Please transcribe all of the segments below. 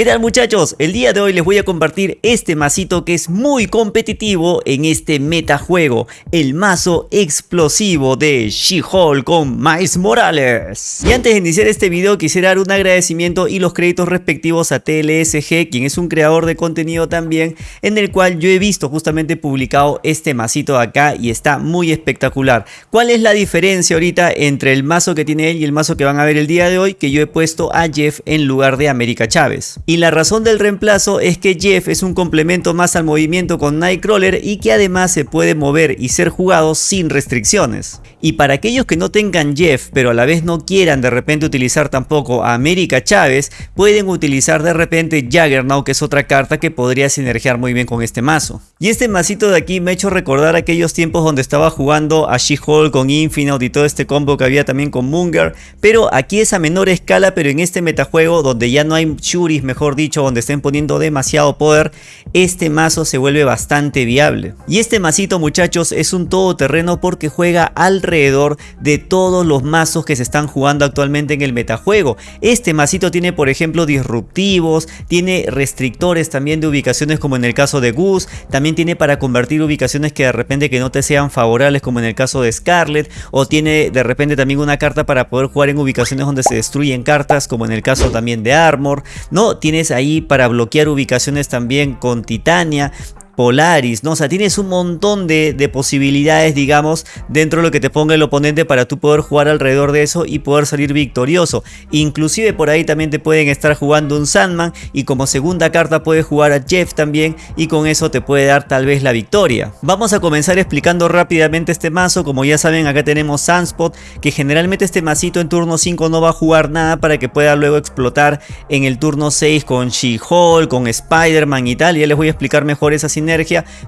¿Qué tal muchachos? El día de hoy les voy a compartir este masito que es muy competitivo en este metajuego, el mazo explosivo de She-Hulk con Miles Morales. Y antes de iniciar este video quisiera dar un agradecimiento y los créditos respectivos a TLSG, quien es un creador de contenido también, en el cual yo he visto justamente publicado este masito de acá y está muy espectacular. ¿Cuál es la diferencia ahorita entre el mazo que tiene él y el mazo que van a ver el día de hoy? Que yo he puesto a Jeff en lugar de América Chávez. Y la razón del reemplazo es que Jeff es un complemento más al movimiento con Nightcrawler y que además se puede mover y ser jugado sin restricciones. Y para aquellos que no tengan Jeff pero a la vez no quieran de repente utilizar tampoco a América Chávez, pueden utilizar de repente Juggernaut que es otra carta que podría sinergiar muy bien con este mazo. Y este masito de aquí me ha hecho recordar aquellos tiempos donde estaba jugando a She-Hulk con Infinite y todo este combo que había también con Munger, pero aquí es a menor escala pero en este metajuego donde ya no hay Shuris mejor dicho, donde estén poniendo demasiado poder, este mazo se vuelve bastante viable. Y este masito muchachos es un todoterreno porque juega alrededor de todos los mazos que se están jugando actualmente en el metajuego. Este masito tiene por ejemplo disruptivos, tiene restrictores también de ubicaciones como en el caso de Goose, también tiene para convertir ubicaciones que de repente que no te sean favorables como en el caso de Scarlet, o tiene de repente también una carta para poder jugar en ubicaciones donde se destruyen cartas como en el caso también de Armor, no, tienes ahí para bloquear ubicaciones también con Titania, Polaris, ¿no? O sea, tienes un montón de, posibilidades, digamos, dentro de lo que te ponga el oponente para tú poder jugar alrededor de eso y poder salir victorioso. Inclusive por ahí también te pueden estar jugando un Sandman y como segunda carta puedes jugar a Jeff también y con eso te puede dar tal vez la victoria. Vamos a comenzar explicando rápidamente este mazo, como ya saben acá tenemos Sunspot, que generalmente este masito en turno 5 no va a jugar nada para que pueda luego explotar en el turno 6 con She-Hulk, con Spider-Man y tal, ya les voy a explicar mejor esa sinergia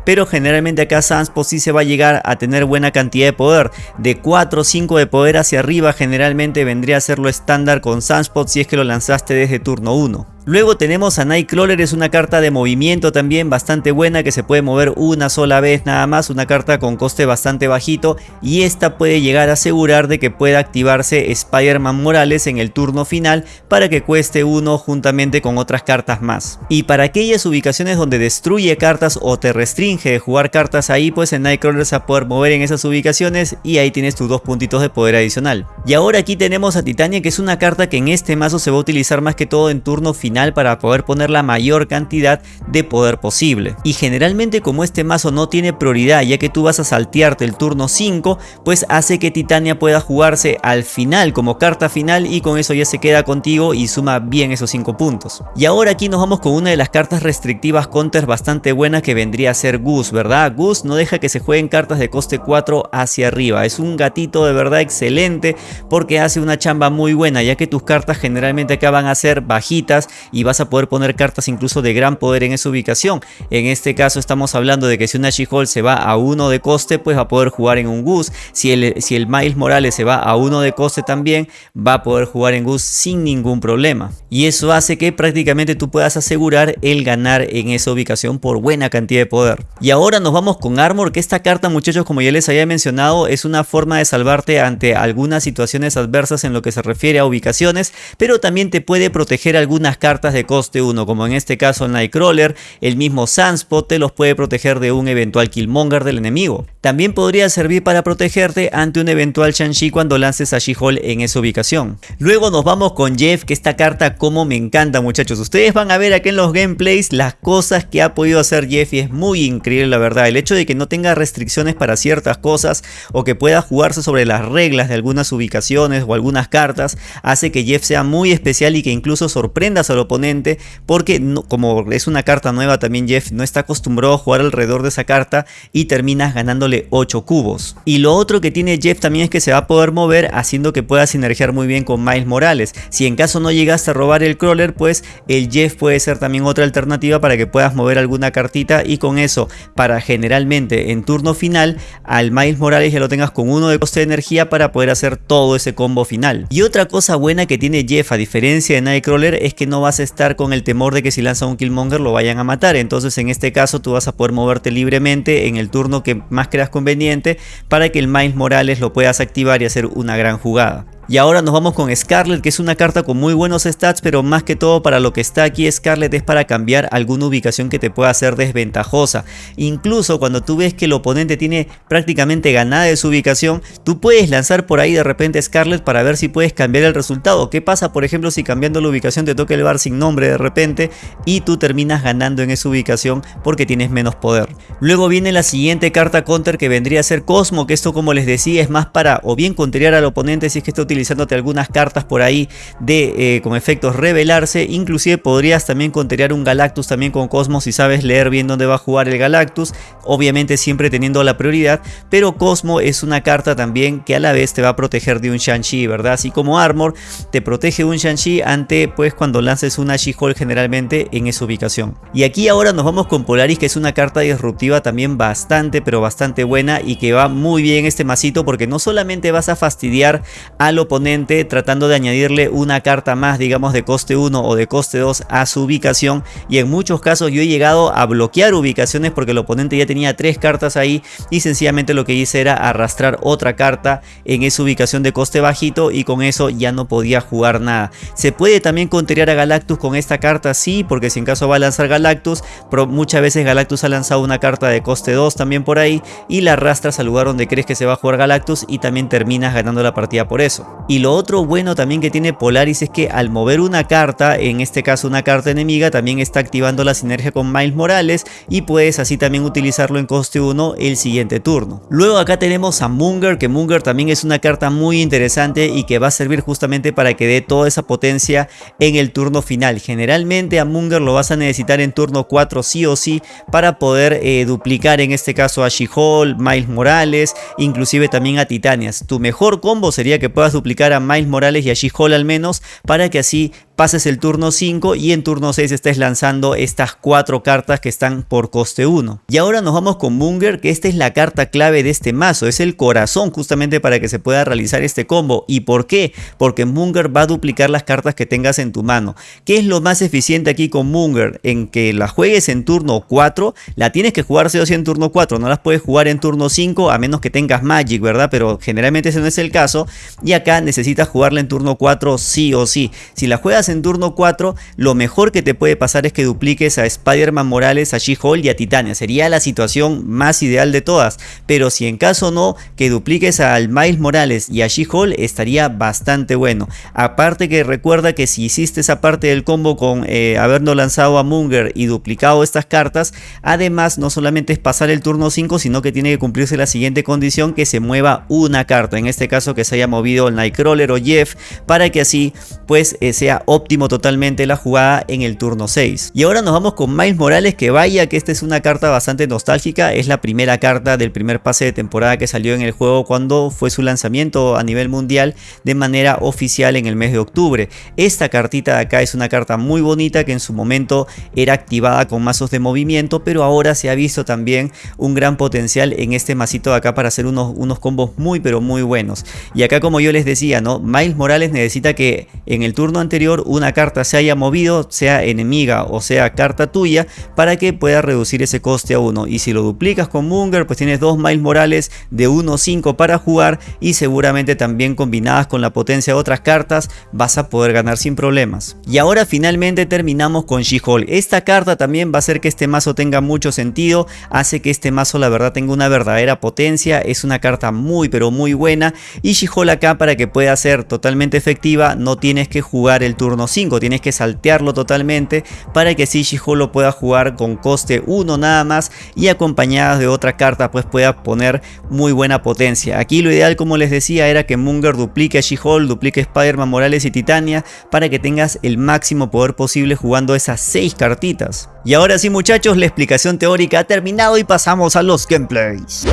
pero generalmente acá Sunspot sí se va a llegar a tener buena cantidad de poder. De 4 o 5 de poder hacia arriba generalmente vendría a ser lo estándar con Sunspot si es que lo lanzaste desde turno 1. Luego tenemos a Nightcrawler, es una carta de movimiento también bastante buena que se puede mover una sola vez nada más, una carta con coste bastante bajito y esta puede llegar a asegurar de que pueda activarse Spider-Man Morales en el turno final para que cueste uno juntamente con otras cartas más. Y para aquellas ubicaciones donde destruye cartas o te restringe de jugar cartas ahí, pues en Nightcrawler se va a poder mover en esas ubicaciones y ahí tienes tus dos puntitos de poder adicional. Y ahora aquí tenemos a Titania que es una carta que en este mazo se va a utilizar más que todo en turno final para poder poner la mayor cantidad de poder posible. Y generalmente como este mazo no tiene prioridad ya que tú vas a saltearte el turno 5, pues hace que Titania pueda jugarse al final como carta final y con eso ya se queda contigo y suma bien esos 5 puntos. Y ahora aquí nos vamos con una de las cartas restrictivas counters bastante buenas que vendría a ser Goose, ¿verdad? Goose no deja que se jueguen cartas de coste 4 hacia arriba. Es un gatito de verdad excelente porque hace una chamba muy buena ya que tus cartas generalmente acaban a ser bajitas y vas a poder poner cartas incluso de gran poder en esa ubicación. En este caso estamos hablando de que si una She-Hulk se va a uno de coste, pues va a poder jugar en un Goose. Si el, si el Miles Morales se va a uno de coste también, va a poder jugar en Goose sin ningún problema. Y eso hace que prácticamente tú puedas asegurar el ganar en esa ubicación por buena cantidad de poder. Y ahora nos vamos con Armor, que esta carta muchachos como ya les había mencionado es una forma de salvarte ante algunas situaciones adversas en lo que se refiere a ubicaciones, pero también te puede proteger algunas cartas de coste 1, como en este caso Nightcrawler, el mismo Sunspot te los puede proteger de un eventual Killmonger del enemigo. También podría servir para protegerte ante un eventual Shang-Chi cuando lances a She-Hulk en esa ubicación. Luego nos vamos con Jeff, que esta carta como me encanta muchachos. Ustedes van a ver aquí en los gameplays las cosas que ha podido hacer Jeff y es muy increíble la verdad. El hecho de que no tenga restricciones para ciertas cosas o que pueda jugarse sobre las reglas de algunas ubicaciones o algunas cartas hace que Jeff sea muy especial y que incluso sorprenda a su oponente porque como es una carta nueva también Jeff no está acostumbrado a jugar alrededor de esa carta y terminas ganándole 8 cubos. Y lo otro que tiene Jeff también es que se va a poder mover haciendo que pueda sinergiar muy bien con Miles Morales. Si en caso no llegaste a robar el crawler, pues el Jeff puede ser también otra alternativa para que puedas mover alguna cartita y con eso para generalmente en turno final al Miles Morales ya lo tengas con uno de coste de energía para poder hacer todo ese combo final. Y otra cosa buena que tiene Jeff a diferencia de Nightcrawler es que no vas a estar con el temor de que si lanza un Killmonger lo vayan a matar. Entonces en este caso tú vas a poder moverte libremente en el turno que más creas conveniente para que el Miles Morales lo puedas activar y hacer una gran jugada. Y ahora nos vamos con Scarlet, que es una carta con muy buenos stats, pero más que todo para lo que está aquí Scarlet es para cambiar alguna ubicación que te pueda hacer desventajosa. Incluso cuando tú ves que el oponente tiene prácticamente ganada de su ubicación, tú puedes lanzar por ahí de repente Scarlet para ver si puedes cambiar el resultado. ¿Qué pasa por ejemplo si cambiando la ubicación te toca el bar sin nombre de repente y tú terminas ganando en esa ubicación porque tienes menos poder? Luego viene la siguiente carta counter que vendría a ser Cosmo, que esto como les decía es más para o bien contrariar al oponente si es que está utilizándote algunas cartas por ahí de eh, con efectos revelarse, inclusive podrías también contrariar un Galactus también con Cosmo si sabes leer bien dónde va a jugar el Galactus, obviamente siempre teniendo la prioridad, pero Cosmo es una carta también que a la vez te va a proteger de un Shang-Chi, ¿verdad? Así como Armor te protege un Shang-Chi ante pues cuando lances una She-Hulk generalmente en esa ubicación. Y aquí ahora nos vamos con Polaris que es una carta disruptiva también bastante pero bastante buena y que va muy bien este masito porque no solamente vas a fastidiar al oponente tratando de añadirle una carta más digamos de coste 1 o de coste 2 a su ubicación y en muchos casos yo he llegado a bloquear ubicaciones porque el oponente ya tenía tres cartas ahí y sencillamente lo que hice era arrastrar otra carta en esa ubicación de coste bajito y con eso ya no podía jugar nada. Se puede también contrariar a Galactus con esta carta, sí, porque si en caso va a lanzar Galactus, pero muchas veces Galactus ha lanzado una carta de coste 2 también por ahí y la arrastras al lugar donde crees que se va a jugar Galactus y también terminas ganando la partida por eso. Y lo otro bueno también que tiene Polaris es que al mover una carta, en este caso una carta enemiga, también está activando la sinergia con Miles Morales y puedes así también utilizarlo en coste 1 el siguiente turno. Luego acá tenemos a Munger, que Munger también es una carta muy interesante y que va a servir justamente para que dé toda esa potencia en el turno final. Generalmente a Munger lo vas a necesitar en turno 4 sí o sí para poder eh, duplicar en este caso a She-Hulk, Miles Morales, inclusive también a Titanias. Tu mejor combo sería que puedas duplicar a Miles Morales y a She-Hulk al menos para que así pases el turno 5 y en turno 6 estés lanzando estas cuatro cartas que están por coste 1. Y ahora nos vamos con Munger, que esta es la carta clave de este mazo, es el corazón justamente para que se pueda realizar este combo. ¿Y por qué? Porque Munger va a duplicar las cartas que tengas en tu mano. ¿Qué es lo más eficiente aquí con Munger? En que la juegues en turno 4, la tienes que jugar o sí en turno 4, no las puedes jugar en turno 5 a menos que tengas Magic, ¿verdad? Pero generalmente ese no es el caso y acá necesitas jugarla en turno 4 sí o sí. Si la juegas en turno 4, lo mejor que te puede pasar es que dupliques a Spider-Man Morales, a She-Hulk y a Titania. Sería la situación más ideal de todas. Pero si en caso no, que dupliques al Miles Morales y a She-Hulk estaría bastante bueno. Aparte que recuerda que si hiciste esa parte del combo con eh, habernos lanzado a Munger y duplicado estas cartas, además no solamente es pasar el turno 5, sino que tiene que cumplirse la siguiente condición que se mueva una carta. En este caso que se haya movido el Nightcrawler o Jeff para que así pues eh, sea óptimo totalmente la jugada en el turno 6. Y ahora nos vamos con Miles Morales que vaya que esta es una carta bastante nostálgica, es la primera carta del primer pase de temporada que salió en el juego cuando fue su lanzamiento a nivel mundial de manera oficial en el mes de octubre. Esta cartita de acá es una carta muy bonita que en su momento era activada con mazos de movimiento pero ahora se ha visto también un gran potencial en este masito de acá para hacer unos, unos combos muy pero muy buenos. Y acá como yo les decía, ¿no? Miles Morales necesita que en el turno anterior una carta se haya movido, sea enemiga o sea carta tuya, para que pueda reducir ese coste a 1. Y si lo duplicas con Munger, pues tienes dos Miles Morales de 1-5 para jugar y seguramente también combinadas con la potencia de otras cartas vas a poder ganar sin problemas. Y ahora finalmente terminamos con She-Hulk. Esta carta también va a hacer que este mazo tenga mucho sentido, hace que este mazo la verdad tenga una verdadera potencia, es una carta muy pero muy buena y She-Hulk acá para que pueda ser totalmente efectiva no tienes que jugar el turno 5, tienes que saltearlo totalmente para que así She-Hulk lo pueda jugar con coste 1 nada más y acompañadas de otra carta pues pueda poner muy buena potencia. Aquí lo ideal como les decía era que Munger duplique a She-Hulk, duplique Spider-Man Morales y Titania para que tengas el máximo poder posible jugando esas 6 cartitas. Y ahora sí muchachos, la explicación teórica ha terminado y pasamos a los gameplays.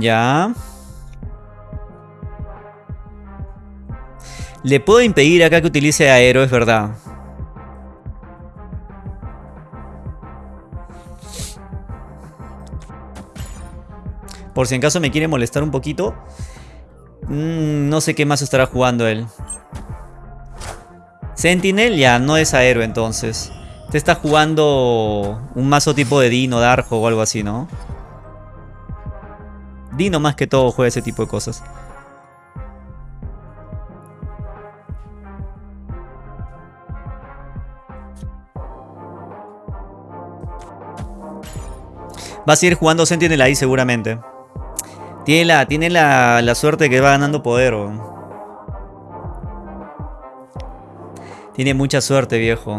Ya... Le puedo impedir acá que utilice aero, es verdad. Por si en caso me quiere molestar un poquito. Mm, no sé qué más estará jugando él. Sentinel ya no es aero entonces. Te está jugando un mazo tipo de Dino, Darjo o algo así, ¿no? Dino más que todo juega ese tipo de cosas. Va a seguir jugando Sentinel ahí seguramente. Tiene la, tiene la, la suerte que va ganando poder. Tiene mucha suerte, viejo.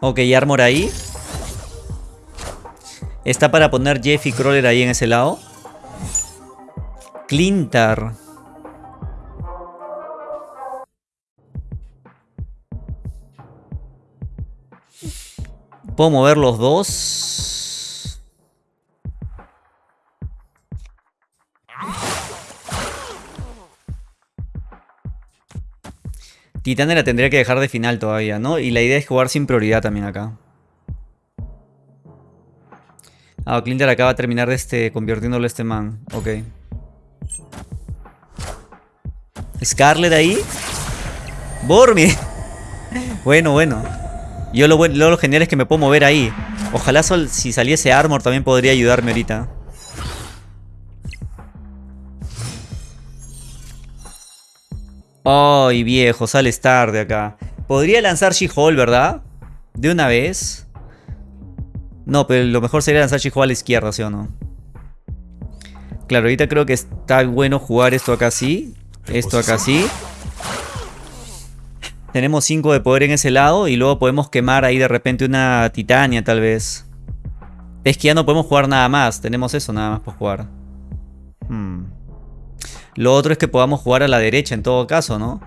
Ok, Armor ahí. Está para poner Jeff y Crawler ahí en ese lado. Clintar. Puedo mover los dos. Titania la tendría que dejar de final todavía, ¿no? Y la idea es jugar sin prioridad también acá. Ah, Clinter acaba de terminar de este, convirtiéndolo a este man. Ok. Scarlet ahí. Bormi. bueno, bueno. Yo lo, lo, genial es que me puedo mover ahí. Ojalá si saliese Armor también podría ayudarme ahorita. Ay, viejo, sales tarde acá. Podría lanzar She-Hole, ¿verdad? De una vez. No, pero lo mejor sería lanzar She-Hole a la izquierda, ¿sí o no? Claro, ahorita creo que está bueno jugar esto acá así. Esto acá así. Tenemos 5 de poder en ese lado y luego podemos quemar ahí de repente una titania tal vez. Es que ya no podemos jugar nada más. Tenemos eso nada más por jugar. Hmm. Lo otro es que podamos jugar a la derecha en todo caso, ¿no?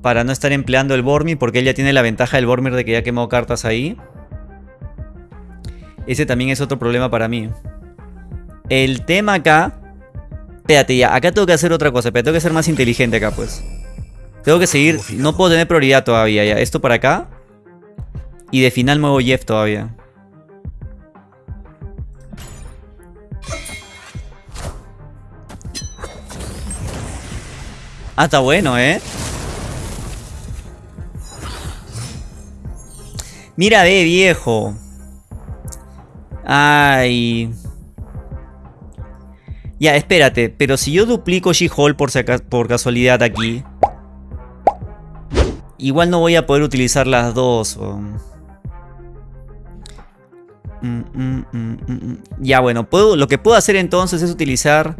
Para no estar empleando el Bormir porque él ya tiene la ventaja del Bormir de que ya quemó cartas ahí. Ese también es otro problema para mí. El tema acá... Espérate ya, acá tengo que hacer otra cosa, pero tengo que ser más inteligente acá pues. Tengo que seguir, no puedo tener prioridad todavía ya. Esto para acá. Y de final muevo Jeff todavía. Ah, está bueno, ¿eh? Mira, ve, viejo. Ay. Ya, espérate. Pero si yo duplico She-Hole por, por casualidad aquí... Igual no voy a poder utilizar las dos. Mm, mm, mm, ya, bueno. Puedo, lo que puedo hacer entonces es utilizar...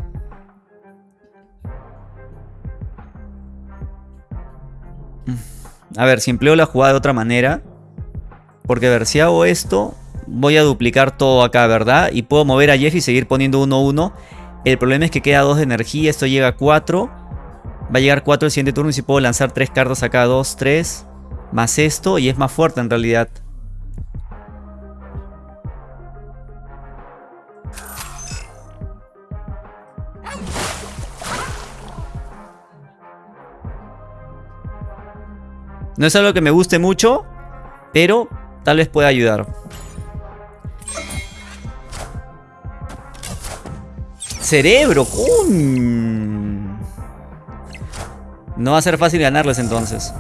A ver, si empleo la jugada de otra manera. Porque a ver, si hago esto, voy a duplicar todo acá, ¿verdad? Y puedo mover a Jeff y seguir poniendo 1-1. El problema es que queda 2 de energía, esto llega a 4. Va a llegar 4 el siguiente turno y si puedo lanzar 3 cartas acá, 2, 3. Más esto y es más fuerte en realidad. No es algo que me guste mucho, pero tal vez pueda ayudar. Cerebro, No va a ser fácil ganarles entonces.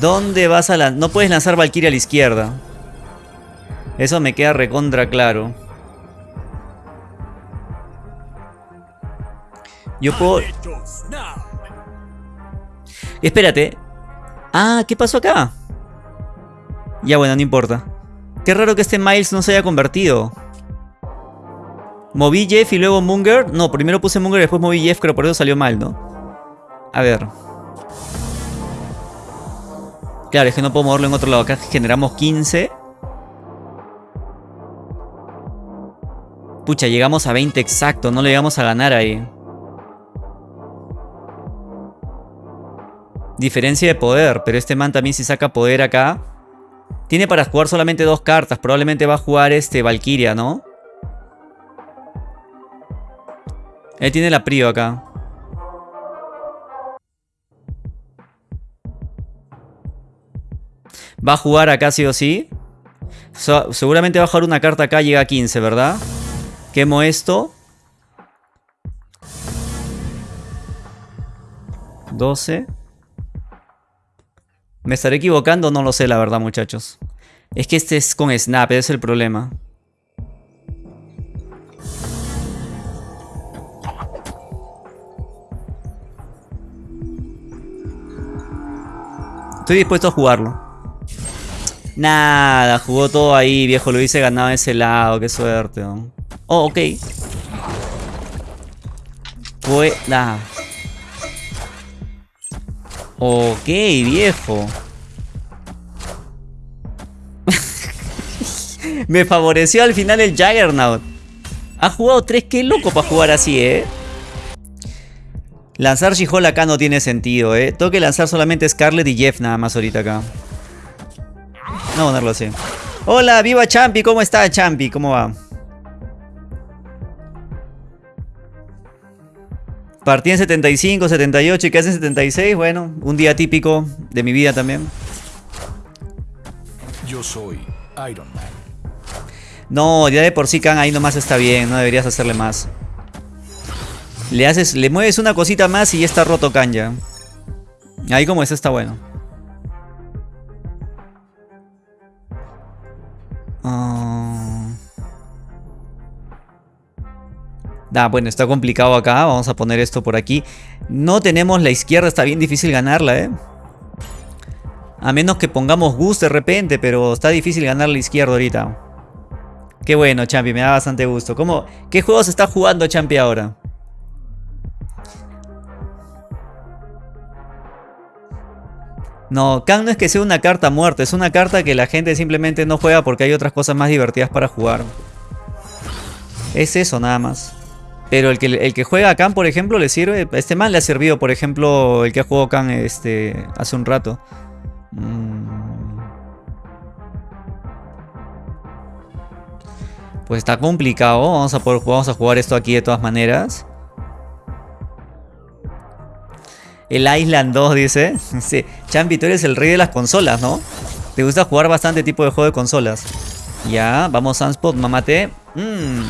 ¿Dónde vas a lanzar? No puedes lanzar Valkyria a la izquierda. Eso me queda recontra claro. Yo puedo... Espérate. Ah, ¿qué pasó acá? Ya bueno, no importa. Qué raro que este Miles no se haya convertido. Moví Jeff y luego Munger. No, primero puse Munger y después moví Jeff, pero por eso salió mal, ¿no? A ver. Claro, es que no puedo moverlo en otro lado. Acá generamos 15. Pucha, llegamos a 20 exacto. No le llegamos a ganar ahí. Diferencia de poder, pero este man también si saca poder acá. Tiene para jugar solamente dos cartas. Probablemente va a jugar este Valkyria, ¿no? Él tiene la Prio acá. Va a jugar acá sí o sí. seguramente va a jugar una carta acá, llega a 15, ¿verdad? Quemo esto. 12. ¿Me estaré equivocando? No lo sé, la verdad, muchachos. Es que este es con Snap, ese es el problema. Estoy dispuesto a jugarlo. Nada, jugó todo ahí, viejo. Lo hice ganado ese lado. Qué suerte. ¿no? Oh, ok. Fue... Ok, viejo. Me favoreció al final el Juggernaut. Ha jugado 3, qué loco para jugar así, ¿eh? Lanzar she acá no tiene sentido, ¿eh? Tengo que lanzar solamente Scarlet y Jeff nada más ahorita acá. Vamos a ponerlo así. Hola, viva Champi, ¿cómo está Champi? ¿Cómo va? Partí en 75, 78 y qué hace 76. Bueno, un día típico de mi vida también. Yo soy Iron Man. No, ya de por sí Khan ahí nomás está bien, no deberías hacerle más. Le haces, le mueves una cosita más y ya está roto Khan ya. Ahí como eso está bueno. Ah. Ah, bueno, está complicado acá. Vamos a poner esto por aquí. No tenemos la izquierda, está bien difícil ganarla, ¿eh? A menos que pongamos Gus de repente, pero está difícil ganar la izquierda ahorita. Qué bueno, Champi, me da bastante gusto. ¿Cómo, ¿Qué juegos está jugando Champi ahora? No, Kang no es que sea una carta muerta, es una carta que la gente simplemente no juega porque hay otras cosas más divertidas para jugar. Es eso nada más. Pero el que, el que juega a Khan, por ejemplo, le sirve. Este man le ha servido, por ejemplo, el que ha jugado Khan este, hace un rato. Mm. Pues está complicado. Vamos a, vamos a jugar esto aquí de todas maneras. El Island 2 dice. Sí. Champi, tú eres el rey de las consolas, ¿no? Te gusta jugar bastante tipo de juego de consolas. Ya, vamos Sunspot, mamate. Mmm.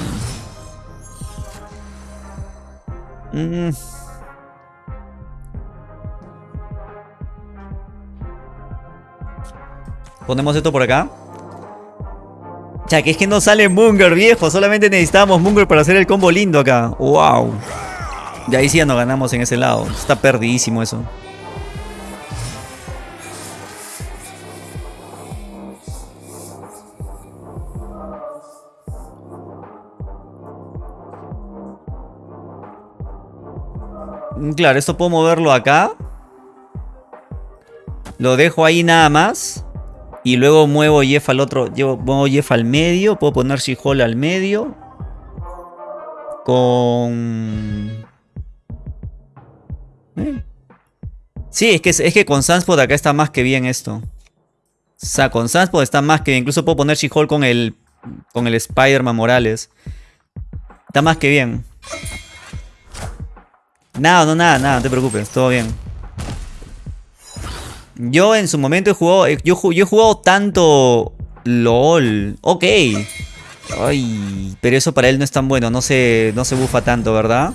Mmm. Ponemos esto por acá. Ya, que es que no sale Munger, viejo. Solamente necesitamos Munger para hacer el combo lindo acá. ¡Wow! De ahí sí ya no ganamos en ese lado. Está perdidísimo eso. Mm, claro, esto puedo moverlo acá. Lo dejo ahí nada más. Y luego muevo Jeff al otro. Llevo, muevo Jeff al medio. Puedo poner she al medio. Con. Sí, es que, es que con Sunspot acá está más que bien esto. O sea, con Sunspot está más que bien. Incluso puedo poner she con el. Con el Spider-Man Morales. Está más que bien. Nada, no, nada, nada, no te preocupes, todo bien. Yo en su momento he jugado, eh, yo, yo he jugado tanto LOL. Ok. Ay, pero eso para él no es tan bueno, no se, no se bufa tanto, ¿verdad?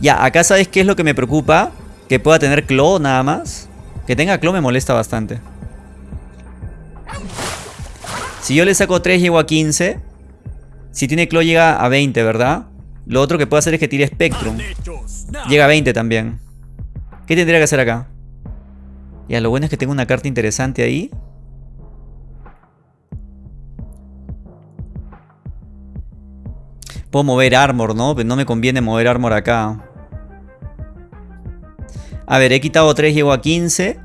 Ya, acá sabes qué es lo que me preocupa. Que pueda tener Claw nada más. Que tenga Claw me molesta bastante. Si yo le saco 3 llego a 15. Si tiene Claw llega a 20, ¿verdad? Lo otro que puedo hacer es que tire Spectrum. Llega a 20 también. ¿Qué tendría que hacer acá? Ya, lo bueno es que tengo una carta interesante ahí. Puedo mover armor, ¿no? Pero no me conviene mover armor acá. A ver, he quitado 3, llego a 15.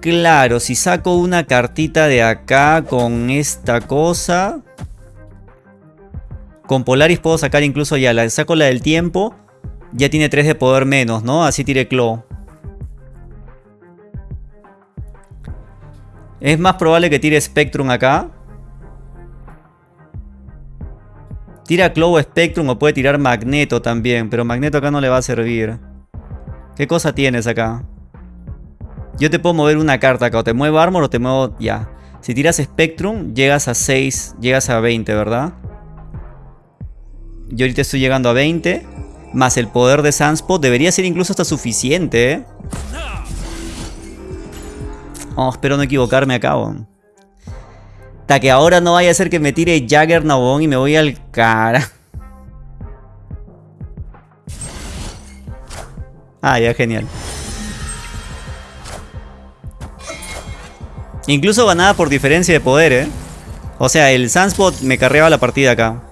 Claro, si saco una cartita de acá con esta cosa... Con Polaris puedo sacar incluso ya, la saco la del tiempo. Ya tiene 3 de poder menos, ¿no? Así tire Claw. Es más probable que tire Spectrum acá. Tira Claw Spectrum o puede tirar Magneto también. Pero Magneto acá no le va a servir. ¿Qué cosa tienes acá? Yo te puedo mover una carta acá. O te muevo Armor o te muevo... Ya. Si tiras Spectrum, llegas a 6, llegas a 20, ¿verdad? Yo ahorita estoy llegando a 20. Más el poder de Sunspot. Debería ser incluso hasta suficiente, ¿eh? Oh, espero no equivocarme acá, Hasta que ahora no vaya a ser que me tire Jagger Nabón y me voy al cara. Ah, ya, genial. Incluso ganaba por diferencia de poder, ¿eh? O sea, el Sunspot me carreaba la partida acá.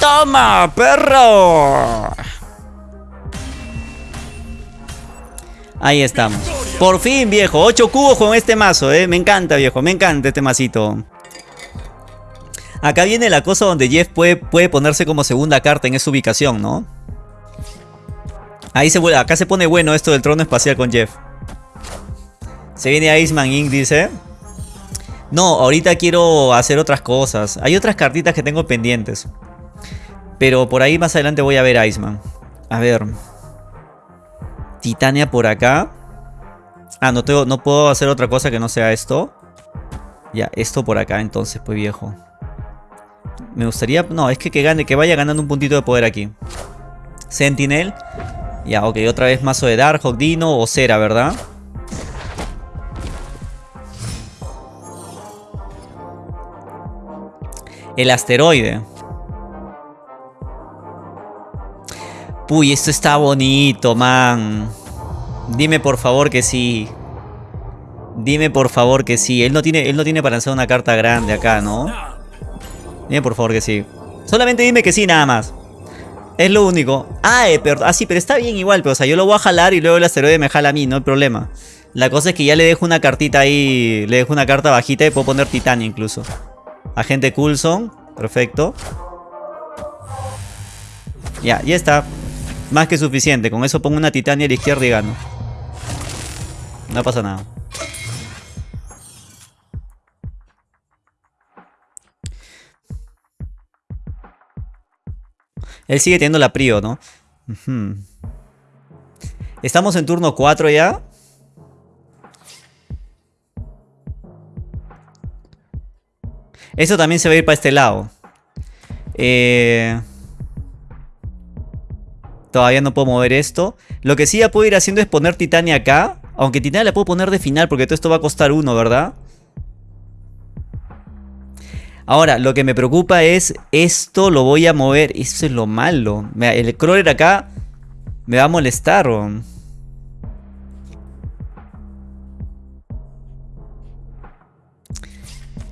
¡Toma, perro! Ahí estamos. Por fin, viejo. 8 cubos con este mazo, ¿eh? Me encanta, viejo. Me encanta este masito. Acá viene la cosa donde Jeff puede, puede ponerse como segunda carta en esa ubicación, ¿no? Ahí se, acá se pone bueno esto del trono espacial con Jeff. Se viene Iceman Inc. dice. No, ahorita quiero hacer otras cosas. Hay otras cartitas que tengo pendientes. Pero por ahí más adelante voy a ver Iceman. A ver. Titania por acá. Ah, no, tengo, no puedo hacer otra cosa que no sea esto. Ya, esto por acá entonces, pues viejo. Me gustaría... No, es que, que gane, que vaya ganando un puntito de poder aquí. Sentinel. Ya, ok, otra vez mazo de Darkhawk, Dino o Cera, ¿verdad? El asteroide. Uy, esto está bonito, man. Dime por favor que sí. Dime por favor que sí. Él no tiene, él no tiene para hacer una carta grande acá, ¿no? Dime por favor que sí. Solamente dime que sí, nada más. Es lo único. Ah, eh, pero, ah, sí, pero está bien igual. Pero, o sea, yo lo voy a jalar y luego el asteroide me jala a mí, no hay problema. La cosa es que ya le dejo una cartita ahí. Le dejo una carta bajita y puedo poner Titania incluso. Agente Coulson. Perfecto. Ya, ya está. Más que suficiente. Con eso pongo una Titania a la izquierda y gano. No pasa nada. Él sigue teniendo la prio, ¿no? Estamos en turno 4 ya. Eso también se va a ir para este lado. Eh, todavía no puedo mover esto. Lo que sí ya puedo ir haciendo es poner Titania acá. Aunque Titania la puedo poner de final porque todo esto va a costar uno, ¿verdad? Ahora, lo que me preocupa es esto lo voy a mover. Eso es lo malo. El crawler acá me va a molestar.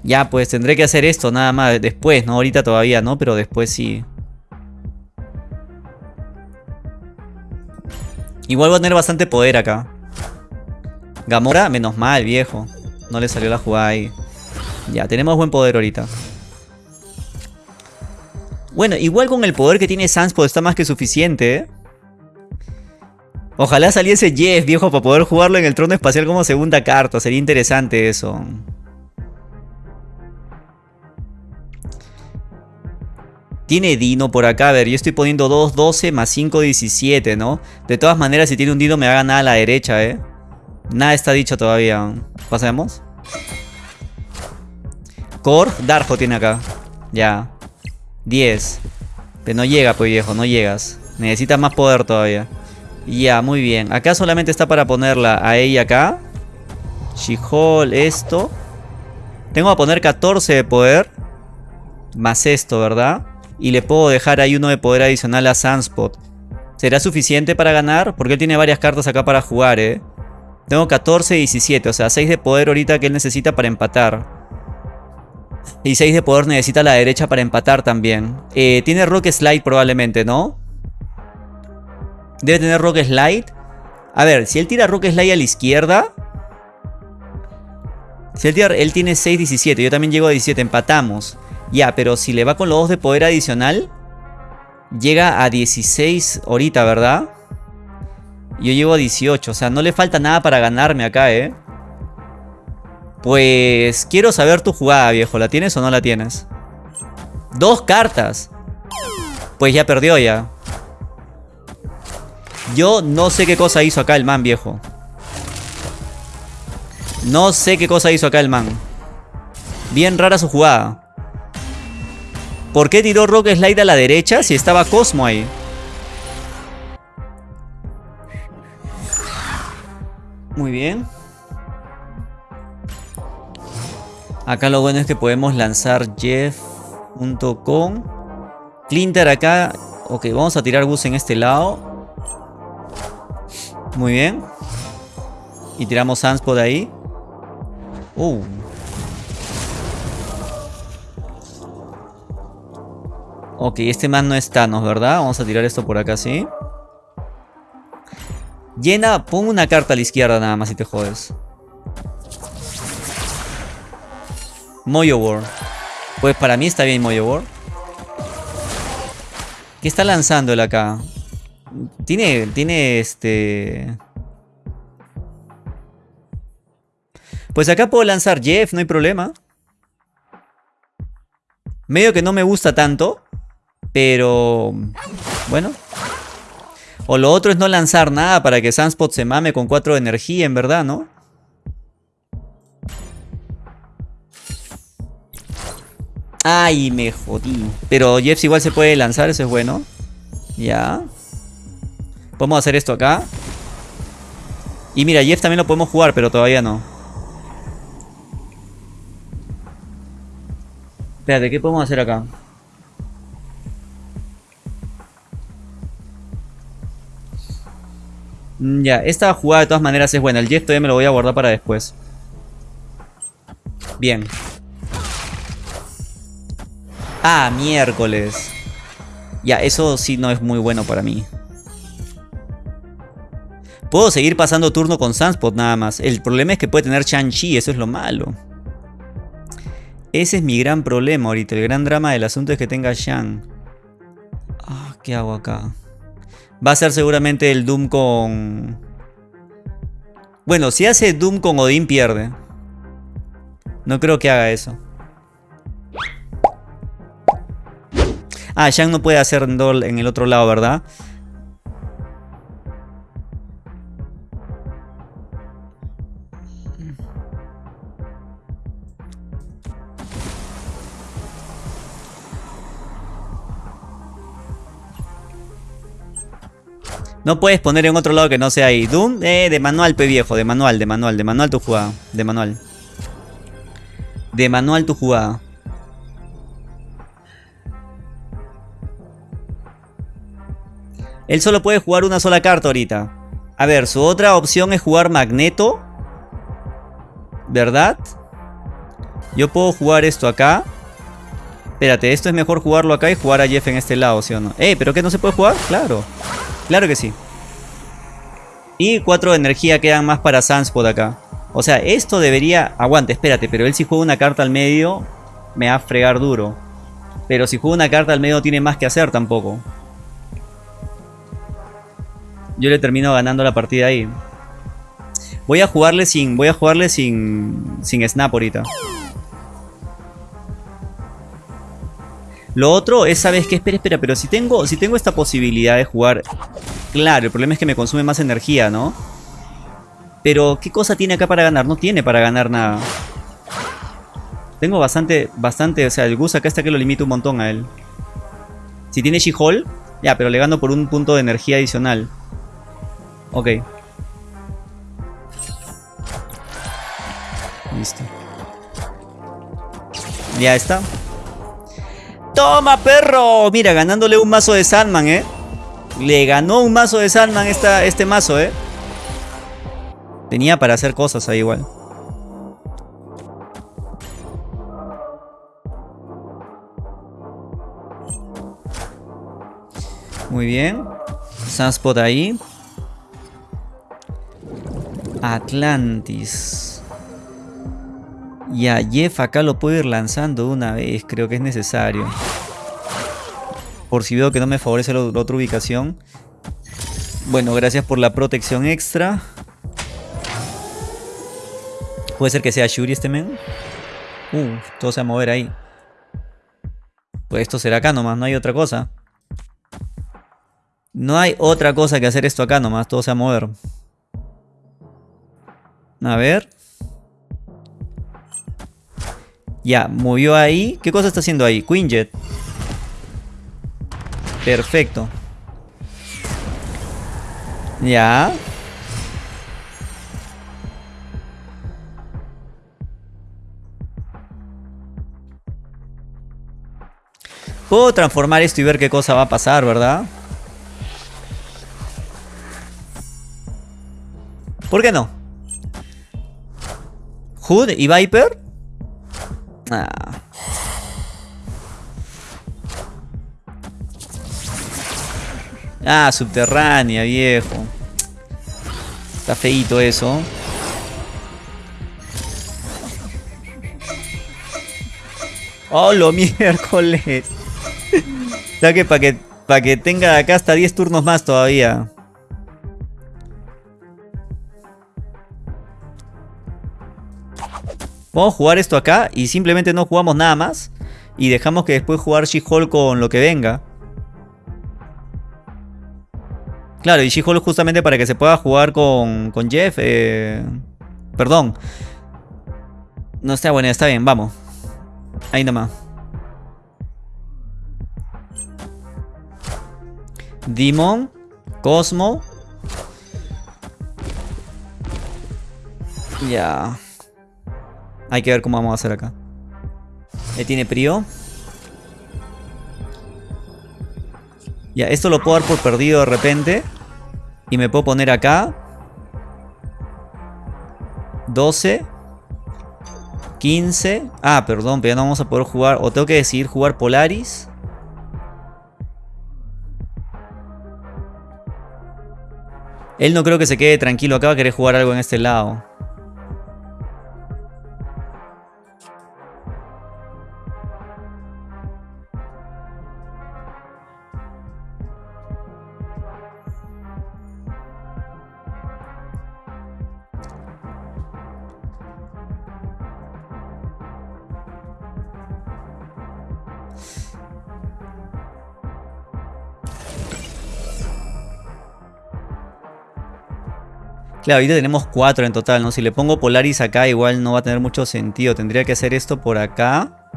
Ya, pues tendré que hacer esto nada más después, ¿no? Ahorita todavía no, pero después sí. Igual voy a tener bastante poder acá. Gamora, menos mal, viejo. No le salió la jugada ahí. Ya, tenemos buen poder ahorita. Bueno, igual con el poder que tiene Sunspot está más que suficiente, ¿eh? Ojalá saliese Jeff, viejo, para poder jugarlo en el trono espacial como segunda carta. Sería interesante eso. Tiene Dino por acá, a ver, yo estoy poniendo 2, 12 más 5, 17, ¿no? De todas maneras, si tiene un Dino me va a ganar a la derecha, ¿eh? Nada está dicho todavía. ¿Pasemos? Core, Darjo tiene acá. Ya. 10. Pero no llega, pues viejo, no llegas. Necesitas más poder todavía. Ya, muy bien. Acá solamente está para ponerla a ella acá. she esto. Tengo que poner 14 de poder. Más esto, ¿verdad? Y le puedo dejar ahí uno de poder adicional a Sunspot. ¿Será suficiente para ganar? Porque él tiene varias cartas acá para jugar, ¿eh? Tengo 14 y 17, o sea, 6 de poder ahorita que él necesita para empatar. Y 6 de poder necesita la derecha para empatar también. Eh, tiene Rock Slide probablemente, ¿no? Debe tener Rock Slide. A ver, si él tira Rock Slide a la izquierda... Si él, tira, él tiene 6, 17, yo también llego a 17, empatamos. Ya, pero si le va con los dos de poder adicional, llega a 16 ahorita, ¿verdad? Yo llego a 18, o sea, no le falta nada para ganarme acá, ¿eh? Pues quiero saber tu jugada, viejo. ¿La tienes o no la tienes? Dos cartas. Pues ya perdió ya. Yo no sé qué cosa hizo acá el man, viejo. No sé qué cosa hizo acá el man. Bien rara su jugada. ¿Por qué tiró Rock Slide a la derecha si estaba Cosmo ahí? Muy bien. Acá lo bueno es que podemos lanzar Jeff.com. Clinter acá. Ok, vamos a tirar bus en este lado. Muy bien. Y tiramos Sunspot ahí. Uh. Ok, este man no es Thanos, ¿verdad? Vamos a tirar esto por acá, ¿sí? Llena, pon una carta a la izquierda nada más si te jodes. Moyo War. Pues para mí está bien Moyo War. ¿Qué está lanzando él acá? Tiene, tiene este... Pues acá puedo lanzar Jeff, no hay problema. Medio que no me gusta tanto. Pero... Bueno. O lo otro es no lanzar nada para que Sunspot se mame con 4 de energía, en verdad, ¿no? Ay, me jodí. Pero Jeff igual se puede lanzar, eso es bueno. Ya. Podemos hacer esto acá. Y mira, Jeff también lo podemos jugar, pero todavía no. Espérate, ¿qué podemos hacer acá? Ya, esta jugada de todas maneras es buena. El Jeff todavía me lo voy a guardar para después. Bien. Ah, miércoles. Ya, eso sí no es muy bueno para mí. Puedo seguir pasando turno con Sunspot nada más. El problema es que puede tener Shang-Chi, eso es lo malo. Ese es mi gran problema ahorita. El gran drama del asunto es que tenga Shang. Ah, ¿qué hago acá? Va a ser seguramente el Doom con... Bueno, si hace Doom con Odin pierde. No creo que haga eso. Ah, Shang no puede hacer en el otro lado, ¿verdad? No puedes poner en otro lado que no sea ahí. Doom, eh, de manual, pe viejo. De manual, de manual, de manual tu jugada. De manual. De manual tu jugada. Él solo puede jugar una sola carta ahorita. A ver, su otra opción es jugar Magneto. ¿Verdad? Yo puedo jugar esto acá. Espérate, esto es mejor jugarlo acá y jugar a Jeff en este lado, ¿sí o no? ¡Eh! ¿Pero qué no se puede jugar? Claro. Claro que sí. Y cuatro de energía quedan más para Sunspot acá. O sea, esto debería... Aguante, espérate, pero él si juega una carta al medio, me va a fregar duro. Pero si juega una carta al medio, tiene más que hacer tampoco. Yo le termino ganando la partida ahí. Voy a jugarle sin... Voy a jugarle sin... Sin snap ahorita. Lo otro es, ¿sabes qué? Espera, espera, pero si tengo, si tengo esta posibilidad de jugar... Claro, el problema es que me consume más energía, ¿no? Pero, ¿qué cosa tiene acá para ganar? No tiene para ganar nada. Tengo bastante, bastante, o sea, el Gus acá está que lo limita un montón a él. Si tiene She-Hole, ya, pero le gano por un punto de energía adicional. Ok. Listo. Ya está. ¡Toma, perro! Mira, ganándole un mazo de Sandman, ¿eh? Le ganó un mazo de Sandman esta, este mazo, ¿eh? Tenía para hacer cosas ahí igual. Muy bien. Sunspot ahí. Atlantis. Y a Jeff acá lo puedo ir lanzando una vez. Creo que es necesario. Por si veo que no me favorece la, otra ubicación. Bueno, gracias por la protección extra. Puede ser que sea Shuri este men. Uh, todo se va a mover ahí. Pues esto será acá nomás, no hay otra cosa. No hay otra cosa que hacer esto acá nomás, todo se va a mover. A ver. Ya, movió ahí. ¿Qué cosa está haciendo ahí? Quinjet. Perfecto. Ya. Puedo transformar esto y ver qué cosa va a pasar, ¿verdad? ¿Por qué no? Hood y Viper. Ah. Ah, subterránea, viejo. Está feito eso. ¡Oh, lo miércoles! o que para que, para que tenga acá hasta 10 turnos más todavía. Vamos a jugar esto acá y simplemente no jugamos nada más. Y dejamos que después jugar She-Hulk con lo que venga. Claro, y She-Hulk justamente para que se pueda jugar con, con Jeff. Eh, perdón. No está bueno, está bien, vamos. Ahí nomás. Demon. Cosmo. Ya. Hay que ver cómo vamos a hacer acá. Él tiene prio. Ya, esto lo puedo dar por perdido de repente. Y me puedo poner acá. 12. 15. Ah, perdón, pero ya no vamos a poder jugar. O tengo que decidir jugar Polaris. Él no creo que se quede tranquilo acá, va a querer jugar algo en este lado. Claro, ahorita tenemos cuatro en total, ¿no? Si le pongo Polaris acá igual no va a tener mucho sentido. Tendría que hacer esto por acá.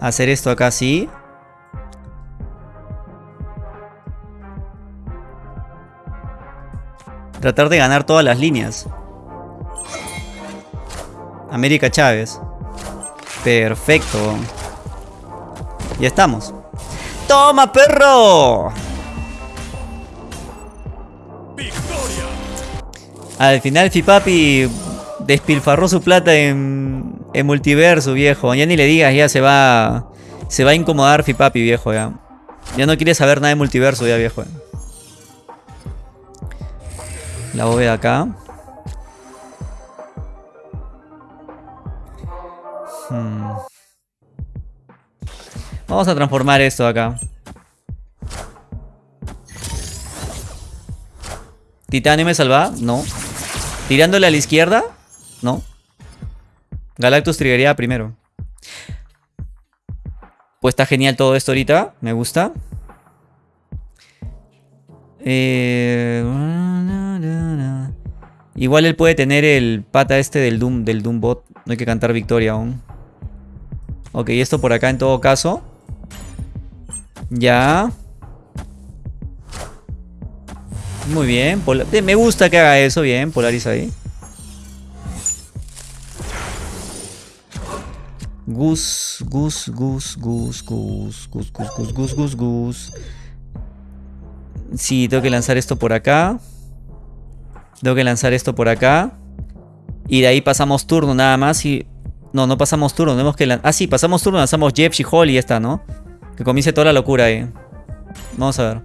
Hacer esto acá así. Tratar de ganar todas las líneas. América Chávez. Perfecto. Ya estamos. ¡Toma, perro! Al final Fipapi despilfarró su plata en, en multiverso, viejo. Ya ni le digas, ya se va. Se va a incomodar Fipapi, viejo, ya. Ya no quiere saber nada de multiverso, ya, viejo. La bóveda acá. Hmm. Vamos a transformar esto acá. ¿Titanio me salva? No. ¿Tirándole a la izquierda? No. Galactus triggería primero. Pues está genial todo esto ahorita. Me gusta. Eh, igual él puede tener el pata este del Doom, del Doombot. No hay que cantar victoria aún. Ok, esto por acá en todo caso. Ya. Muy bien. Me gusta que haga eso. Bien, Polaris ahí. Gus, Gus, Gus, Gus, Gus, Gus, Gus, Gus, Gus, Gus, Gus. Sí, tengo que lanzar esto por acá. Tengo que lanzar esto por acá. Y de ahí pasamos turno nada más y... No, no pasamos turno, tenemos que... Ah, sí, pasamos turno, lanzamos Jeff, She-Hulk y ya está, ¿no? Que comience toda la locura ahí. Vamos a ver.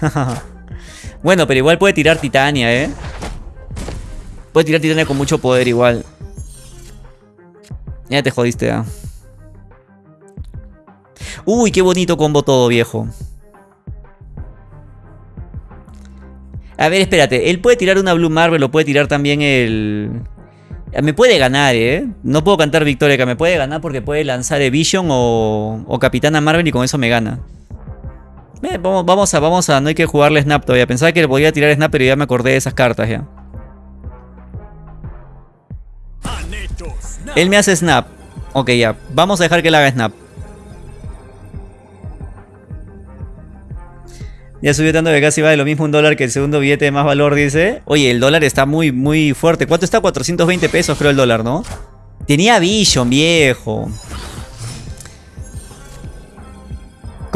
bueno, pero igual puede tirar Titania, ¿eh? Puede tirar Titania con mucho poder igual. Ya te jodiste, ¿eh? Uy, qué bonito combo todo, viejo. A ver, espérate. Él puede tirar una Blue Marvel o puede tirar también el... Me puede ganar, ¿eh? No puedo cantar victoria, que me puede ganar porque puede lanzar Vision o, o Capitana Marvel y con eso me gana. Eh, vamos, a, vamos a, no hay que jugarle Snap todavía. Pensaba que le podía tirar Snap, pero ya me acordé de esas cartas ya. Él me hace Snap. Ok, ya. Vamos a dejar que él haga Snap. Ya subió tanto que casi vale lo mismo un dólar que el segundo billete de más valor, dice. Oye, el dólar está muy, muy fuerte. ¿Cuánto está? 420 pesos creo el dólar, ¿no? Tenía Vision, viejo.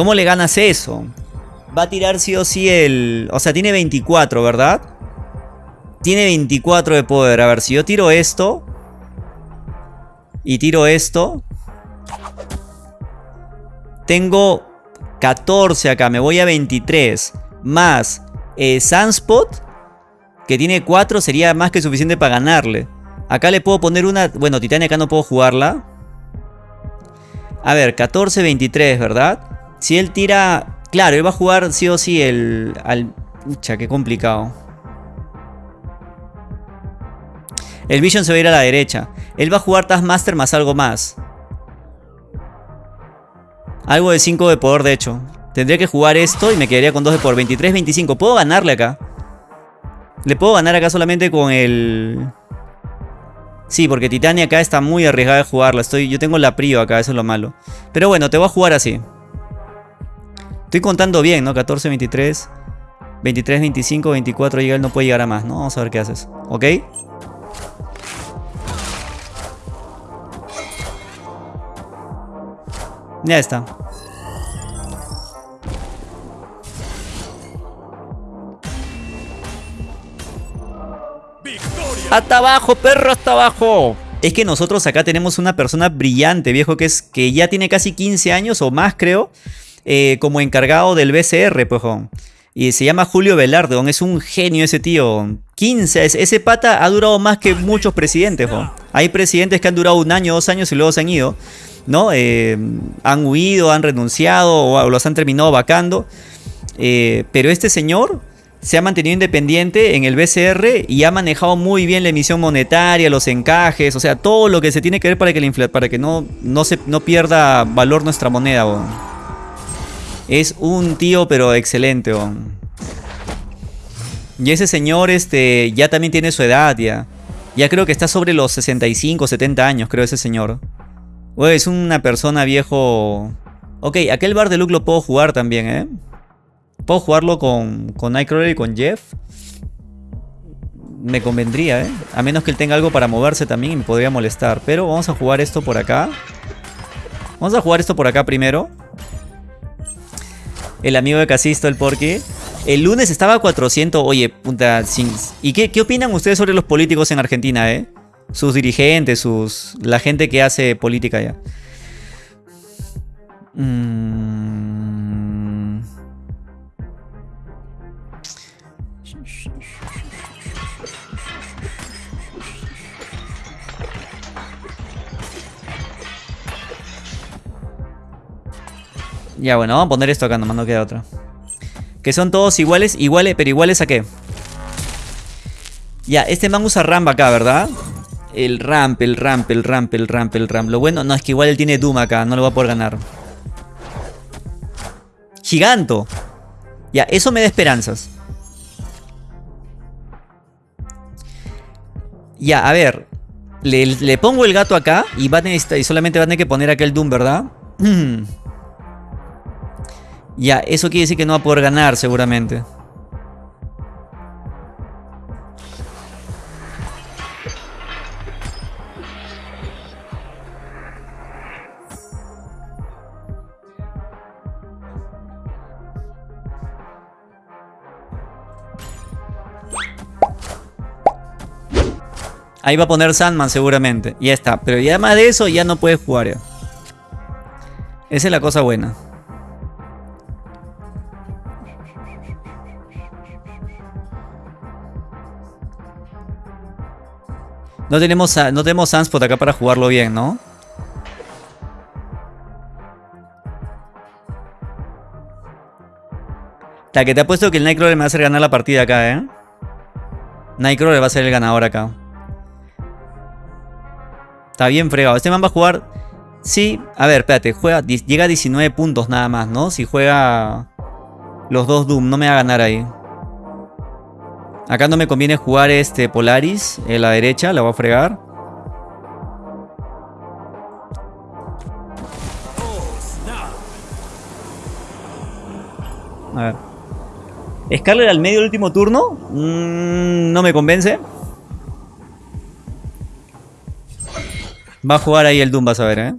¿Cómo le ganas eso? Va a tirar sí o sí el... O sea, tiene 24, ¿verdad? Tiene 24 de poder. A ver, si yo tiro esto... Y tiro esto... Tengo 14 acá. Me voy a 23. Más eh, Sunspot. Que tiene 4. Sería más que suficiente para ganarle. Acá le puedo poner una... Bueno, Titania acá no puedo jugarla. A ver, 14, 23, ¿verdad? Si él tira... Claro, él va a jugar sí o sí el... Al... Ucha, qué complicado. El Vision se va a ir a la derecha. Él va a jugar Taskmaster más algo más. Algo de 5 de poder, de hecho. Tendría que jugar esto y me quedaría con 2 de poder. 23, 25. Puedo ganarle acá. Le puedo ganar acá solamente con el... Sí, porque Titania acá está muy arriesgada de jugarla. Estoy, yo tengo la prio acá, eso es lo malo. Pero bueno, te voy a jugar así. Estoy contando bien, ¿no? 14, 23, 23, 25, 24 llega, él no puede llegar a más, ¿no? Vamos a ver qué haces, ¿ok? Ya está. ¡Hasta abajo, perro! ¡Hasta abajo! Es que nosotros acá tenemos una persona brillante, viejo, que es que ya tiene casi 15 años o más, creo. Eh, como encargado del BCR, pues, Y se llama Julio Velarde, es un genio ese tío. 15, ese pata ha durado más que muchos presidentes, Hay presidentes que han durado un año, dos años y luego se han ido, ¿no? Eh, han huido, han renunciado o los han terminado vacando. Eh, pero este señor se ha mantenido independiente en el BCR y ha manejado muy bien la emisión monetaria, los encajes, o sea, todo lo que se tiene que ver para que, para que no, no, se, no pierda valor nuestra moneda. Es un tío, pero excelente. Y ese señor este, ya también tiene su edad, ya. Ya creo que está sobre los 65, 70 años, creo, ese señor. es una persona viejo... Ok, aquel bar de Luke lo puedo jugar también, ¿eh? Puedo jugarlo con, con Nightcrawler y con Jeff. Me convendría, ¿eh? A menos que él tenga algo para moverse también y me podría molestar. Pero vamos a jugar esto por acá. Vamos a jugar esto por acá primero el amigo de Casisto, el Porky. El lunes estaba a 400. Oye, punta. ¿Y qué, qué opinan ustedes sobre los políticos en Argentina, eh? Sus dirigentes, sus. La gente que hace política allá. Mmm. Ya, bueno, vamos a poner esto acá, nomás no queda otra. Que son todos iguales, iguales, pero iguales a qué. Ya, este man usa ramp acá, ¿verdad? El ramp, el ramp, el ramp, el ramp, el ramp. Lo bueno, no, es que igual él tiene Doom acá, no lo va a poder ganar. Giganto. Ya, eso me da esperanzas. Ya, a ver. Le, pongo el gato acá y, va y solamente va a tener que poner aquel Doom, ¿verdad? Ya, eso quiere decir que no va a poder ganar seguramente. Ahí va a poner Sandman seguramente. Ya está. Pero ya además de eso ya no puede jugar. Esa es la cosa buena. No tenemos, no tenemos Sunspot acá para jugarlo bien, ¿no? La que te ha puesto que el Nightcrawler me va a hacer ganar la partida acá, ¿eh? Nightcrawler va a ser el ganador acá. Está bien fregado. Este man va a jugar... Sí, a ver, espérate. Juega, llega a 19 puntos nada más, ¿no? Si juega los dos Doom, no me va a ganar ahí. Acá no me conviene jugar este Polaris en la derecha, la voy a fregar. A ver. Scarlet al medio del último turno. Mm, no me convence. Va a jugar ahí el Doom, vas a ver, ¿eh?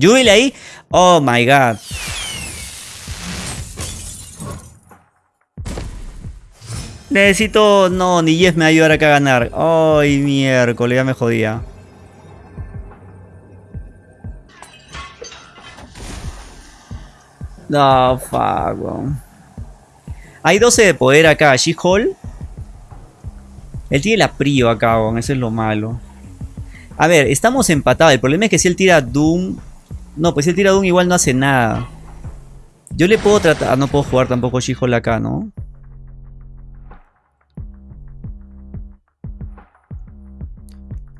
Jubil ahí. Oh my god. Necesito... No, ni Jeff me va a ayudar acá a ganar. Ay, miércoles, ya me jodía. No, fuck. Hay 12 de poder acá. She-Hall. Él tiene la prio acá, weón. Eso es lo malo. A ver, estamos empatados. El problema es que si él tira Doom... No, pues si él tira Doom igual no hace nada. Yo le puedo tratar... Ah, no puedo jugar tampoco She-Hall acá, ¿no?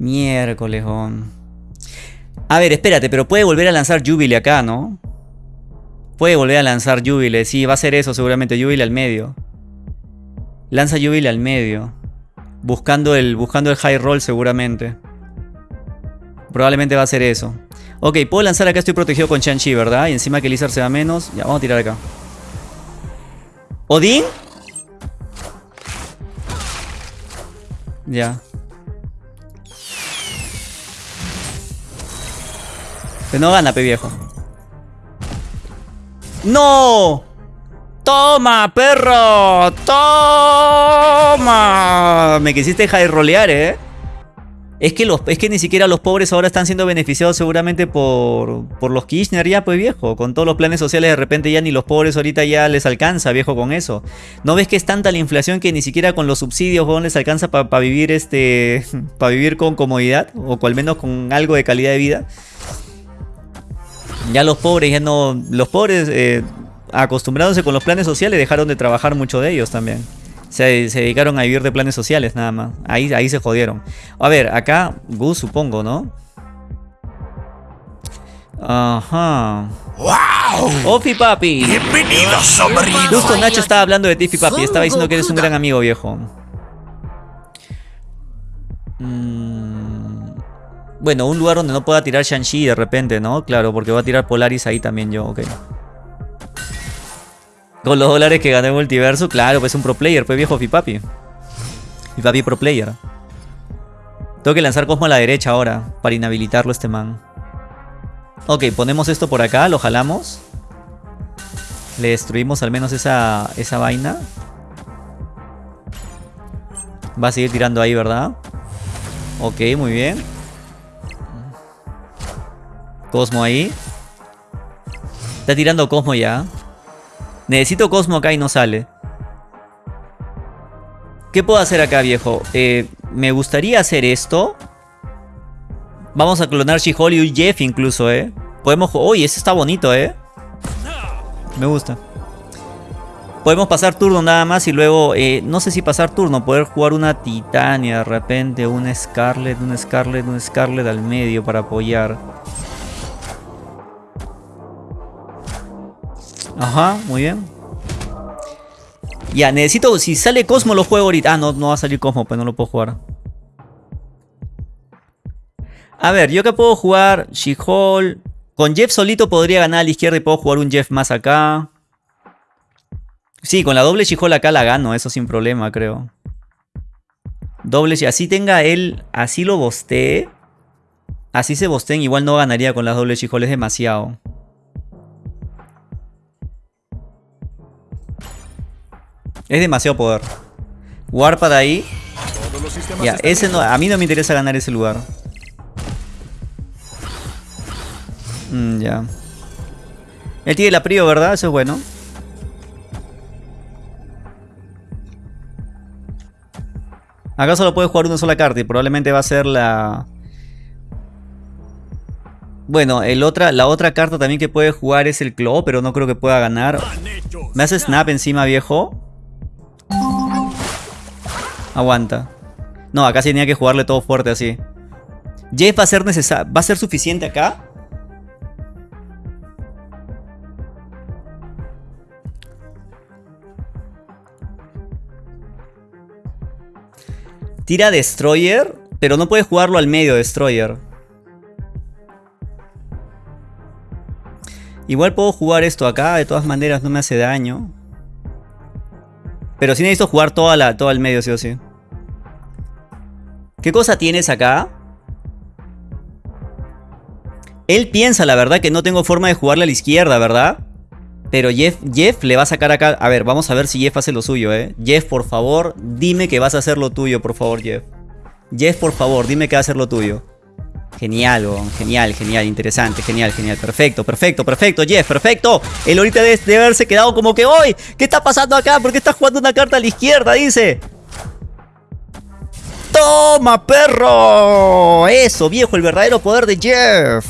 Miércoles, weón. A ver, espérate, pero puede volver a lanzar Jubilee acá, ¿no? Puede volver a lanzar Jubile. Sí, va a ser eso seguramente. Jubile al medio. Lanza Jubile al medio. Buscando el, buscando el high roll seguramente. Probablemente va a ser eso. Ok, puedo lanzar acá. Estoy protegido con Shang-Chi, ¿verdad? Y encima que Lizard se da menos. Ya, vamos a tirar acá. ¿Odin? Ya. Pero no gana, pe viejo. ¡No! ¡Toma, perro! ¡Toma! Me quisiste rolear, ¿eh? Es que, los, es que ni siquiera los pobres ahora están siendo beneficiados seguramente por, por los Kirchner ya, pues viejo. Con todos los planes sociales de repente ya ni los pobres ahorita ya les alcanza, viejo, con eso. ¿No ves que es tanta la inflación que ni siquiera con los subsidios, no les alcanza para vivir este... para vivir con comodidad? O al menos con algo de calidad de vida. Ya los pobres, ya no. Los pobres, eh, acostumbrándose con los planes sociales, dejaron de trabajar mucho de ellos también. Se, dedicaron a vivir de planes sociales, nada más. Ahí, ahí se jodieron. A ver, acá, Gus, supongo, ¿no? Ajá. ¡Wow! ¡Ofi Papi! ¡Bienvenido, sobrino! Justo Nacho estaba hablando de Tiffy Papi. Estaba diciendo que eres un gran amigo, viejo. Mmm. Bueno, un lugar donde no pueda tirar Shang-Chi de repente, ¿no? Claro, porque va a tirar Polaris ahí también yo, ok. Con los dólares que gané en multiverso, claro, pues un pro player, pues viejo Fipapi. Fipapi pro player. Tengo que lanzar Cosmo a la derecha ahora, para inhabilitarlo este man. Ok, ponemos esto por acá, lo jalamos. Le destruimos al menos esa, esa vaina. Va a seguir tirando ahí, ¿verdad? Ok, muy bien. Cosmo ahí. Está tirando Cosmo ya. Necesito Cosmo acá y no sale. ¿Qué puedo hacer acá, viejo? Eh, me gustaría hacer esto. Vamos a clonar She-Hulk y Jeff incluso, ¿eh? Podemos... Uy, ese está bonito, ¿eh? Me gusta. Podemos pasar turno nada más y luego... Eh, no sé si pasar turno. Poder jugar una Titania de repente. Un Scarlet, un Scarlet, un Scarlet al medio para apoyar. Ajá, muy bien. Ya, necesito... Si sale Cosmo lo juego ahorita. Ah, no, no va a salir Cosmo, pues no lo puedo jugar. A ver, yo que puedo jugar She-Hulk. Con Jeff solito podría ganar a la izquierda y puedo jugar un Jeff más acá. Sí, con la doble She-Hulk acá la gano, eso sin problema, creo. Doble, si así tenga él, así lo bostee. Así se bosteen, igual no ganaría con las doble She-Hulk, es demasiado. Es demasiado poder. Warpad ahí. Ya, ese no, a mí no me interesa ganar ese lugar. Mm, ya. Él tiene la prio, ¿verdad? Eso es bueno. Acá solo puede jugar una sola carta y probablemente va a ser la... Bueno, el otra, la otra carta también que puede jugar es el Claw, pero no creo que pueda ganar. ¿Me hace snap encima, viejo? Aguanta. No, acá sí tenía que jugarle todo fuerte así. Jeff va a ser necesario. ¿Va a ser suficiente acá? Tira Destroyer, pero no puede jugarlo al medio Destroyer. Igual puedo jugar esto acá, de todas maneras no me hace daño. Pero sí necesito jugar toda la, todo el medio, sí o sí. ¿Qué cosa tienes acá? Él piensa, la verdad, que no tengo forma de jugarle a la izquierda, ¿verdad? Pero Jeff, Jeff le va a sacar acá. A ver, vamos a ver si Jeff hace lo suyo, ¿eh? Jeff, por favor, dime que vas a hacer lo tuyo, por favor, Jeff. Jeff, por favor, dime que va a hacer lo tuyo. Genial, weón, genial, genial, interesante, genial, genial, perfecto, perfecto, perfecto, Jeff, perfecto. El ahorita debe, debe haberse quedado como que hoy. ¿Qué está pasando acá? ¿Por qué está jugando una carta a la izquierda? Dice. ¡Toma, perro! Eso, viejo, el verdadero poder de Jeff.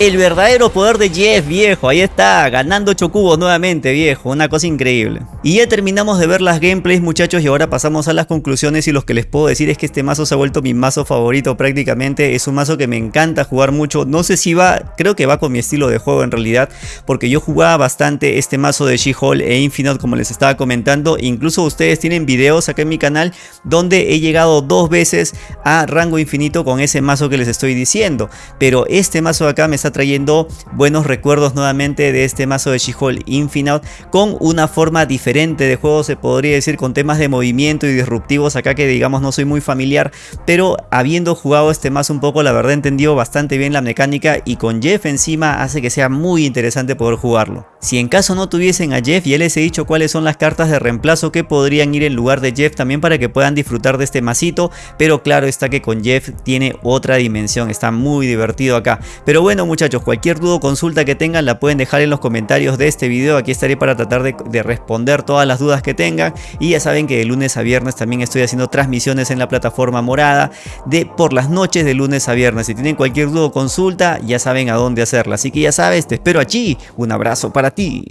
El verdadero poder de Jeff, viejo. Ahí está, ganando 8 cubos nuevamente, viejo. Una cosa increíble. Y ya terminamos de ver las gameplays, muchachos. Y ahora pasamos a las conclusiones. Y lo que les puedo decir es que este mazo se ha vuelto mi mazo favorito prácticamente. Es un mazo que me encanta jugar mucho. No sé si va, creo que va con mi estilo de juego en realidad. Porque yo jugaba bastante este mazo de She-Hulk e Infinite, como les estaba comentando. Incluso ustedes tienen videos acá en mi canal donde he llegado dos veces a rango infinito con ese mazo que les estoy diciendo. Pero este mazo acá me está trayendo buenos recuerdos nuevamente de este mazo de She-Hulk Infinite con una forma diferente de juego se podría decir con temas de movimiento y disruptivos acá que digamos no soy muy familiar pero habiendo jugado este mazo un poco la verdad entendió bastante bien la mecánica y con Jeff encima hace que sea muy interesante poder jugarlo. Si en caso no tuviesen a Jeff ya les he dicho cuáles son las cartas de reemplazo que podrían ir en lugar de Jeff también para que puedan disfrutar de este masito pero claro está que con Jeff tiene otra dimensión está muy divertido acá pero bueno muchachos, cualquier duda o consulta que tengan la pueden dejar en los comentarios de este video. Aquí estaré para tratar de, responder todas las dudas que tengan. Y ya saben que de lunes a viernes también estoy haciendo transmisiones en la plataforma morada de por las noches de lunes a viernes. Si tienen cualquier duda o consulta, ya saben a dónde hacerla. Así que ya sabes, te espero allí. Un abrazo para ti.